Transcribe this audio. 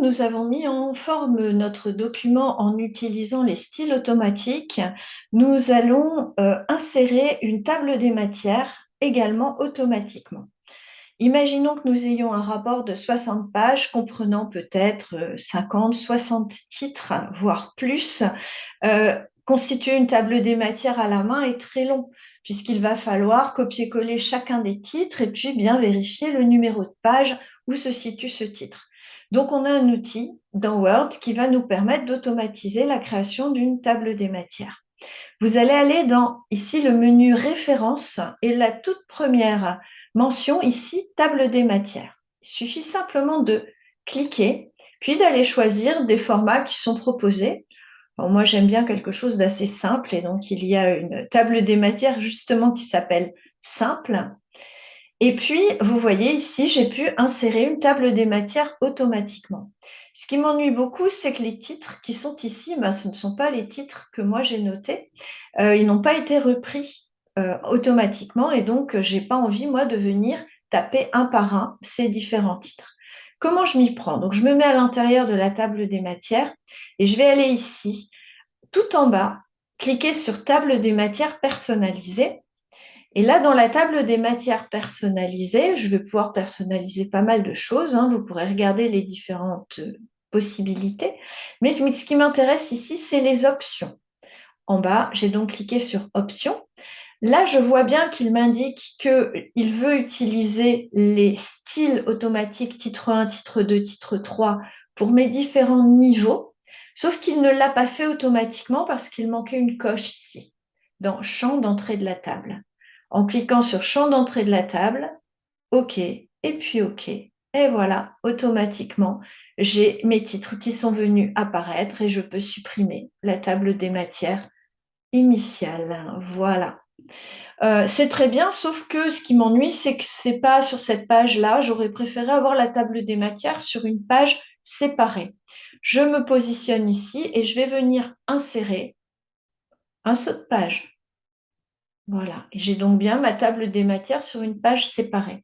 nous avons mis en forme notre document en utilisant les styles automatiques, nous allons euh, insérer une table des matières également automatiquement. Imaginons que nous ayons un rapport de 60 pages comprenant peut-être 50, euh, 60 titres, voire plus. Euh, constituer une table des matières à la main est très long puisqu'il va falloir copier-coller chacun des titres et puis bien vérifier le numéro de page où se situe ce titre. Donc, on a un outil dans Word qui va nous permettre d'automatiser la création d'une table des matières. Vous allez aller dans ici le menu référence et la toute première mention ici table des matières. Il suffit simplement de cliquer puis d'aller choisir des formats qui sont proposés. moi, j'aime bien quelque chose d'assez simple et donc il y a une table des matières justement qui s'appelle simple et puis, vous voyez ici, j'ai pu insérer une table des matières automatiquement. Ce qui m'ennuie beaucoup, c'est que les titres qui sont ici, ben, ce ne sont pas les titres que moi j'ai notés. Euh, ils n'ont pas été repris euh, automatiquement et donc je n'ai pas envie, moi, de venir taper un par un ces différents titres. Comment je m'y prends? Donc, je me mets à l'intérieur de la table des matières et je vais aller ici, tout en bas, cliquer sur table des matières personnalisées et là, dans la table des matières personnalisées, je vais pouvoir personnaliser pas mal de choses. Hein. Vous pourrez regarder les différentes euh, possibilités. Mais ce qui m'intéresse ici, c'est les options. En bas, j'ai donc cliqué sur Options. Là, je vois bien qu'il m'indique qu'il veut utiliser les styles automatiques titre 1, titre 2, titre 3 pour mes différents niveaux, sauf qu'il ne l'a pas fait automatiquement parce qu'il manquait une coche ici, dans Champ d'entrée de la table en cliquant sur champ d'entrée de la table, OK, et puis OK. Et voilà, automatiquement, j'ai mes titres qui sont venus apparaître et je peux supprimer la table des matières initiale. Voilà. Euh, c'est très bien, sauf que ce qui m'ennuie, c'est que ce n'est pas sur cette page-là. J'aurais préféré avoir la table des matières sur une page séparée. Je me positionne ici et je vais venir insérer un saut de page. Voilà, j'ai donc bien ma table des matières sur une page séparée.